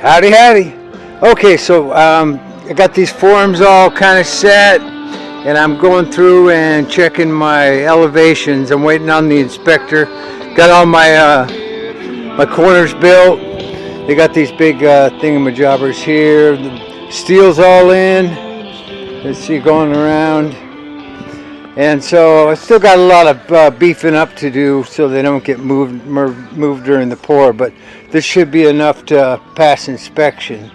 Howdy, howdy. Okay, so um, I got these forms all kind of set, and I'm going through and checking my elevations. I'm waiting on the inspector. Got all my uh, my corners built. They got these big uh, thingamajobbers here. The steel's all in. Let's see, going around. And so I still got a lot of uh, beefing up to do so they don't get moved moved during the pour, but this should be enough to pass inspection.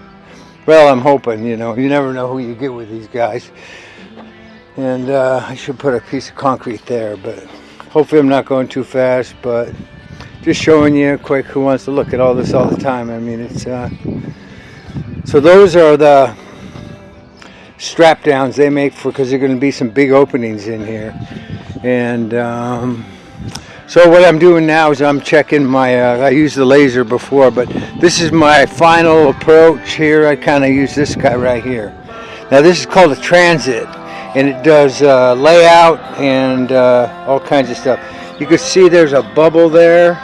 Well, I'm hoping, you know, you never know who you get with these guys. And uh, I should put a piece of concrete there, but hopefully I'm not going too fast, but just showing you quick who wants to look at all this all the time. I mean, it's, uh, so those are the strap downs they make for because there are going to be some big openings in here. And um, so what I'm doing now is I'm checking my uh, I used the laser before but this is my final approach here. I kind of use this guy right here. Now this is called a transit and it does uh, layout and uh, all kinds of stuff. You can see there's a bubble there.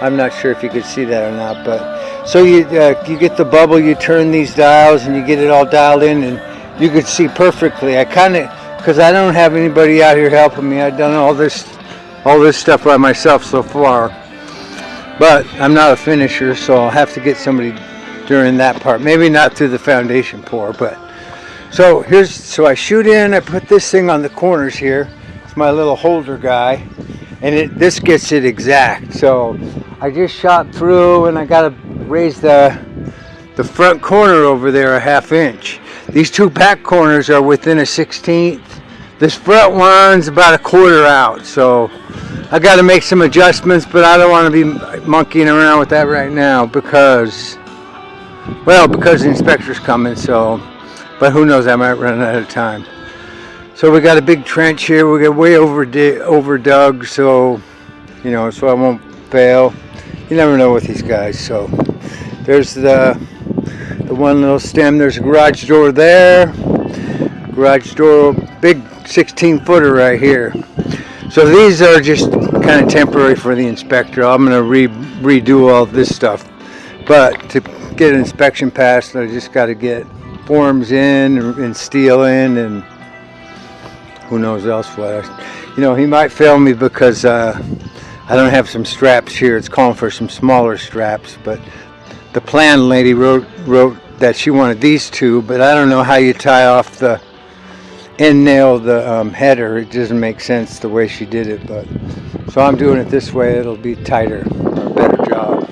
I'm not sure if you could see that or not but so you uh, you get the bubble you turn these dials and you get it all dialed in and you could see perfectly. I kind of, because I don't have anybody out here helping me. I've done all this, all this stuff by myself so far. But I'm not a finisher, so I'll have to get somebody during that part. Maybe not through the foundation pour, but so here's so I shoot in. I put this thing on the corners here. It's my little holder guy, and it this gets it exact. So I just shot through, and I got to raise the the front corner over there a half inch. These two back corners are within a 16th. This front one's about a quarter out, so I got to make some adjustments, but I don't want to be monkeying around with that right now because, well, because the inspector's coming, so, but who knows, I might run out of time. So we got a big trench here, we get way over, over dug, so, you know, so I won't fail. You never know with these guys, so there's the the one little stem. There's a garage door there. Garage door, big 16 footer right here. So these are just kind of temporary for the inspector. I'm going to re redo all this stuff. But to get an inspection passed, I just got to get forms in and steel in and who knows else what. You know, he might fail me because uh, I don't have some straps here. It's calling for some smaller straps, but the plan lady wrote wrote that she wanted these two, but I don't know how you tie off the end nail the um, header. It doesn't make sense the way she did it, but so I'm doing it this way. It'll be tighter, a better job.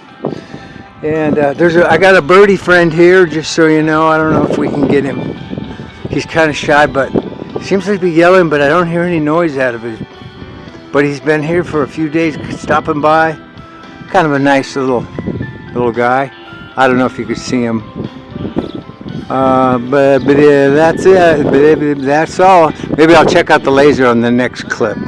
And uh, there's a, I got a birdie friend here, just so you know. I don't know if we can get him. He's kind of shy, but seems to be yelling, but I don't hear any noise out of it. But he's been here for a few days, stopping by. Kind of a nice little little guy. I don't know if you could see them. uh, but but uh, that's it. But that's all. Maybe I'll check out the laser on the next clip.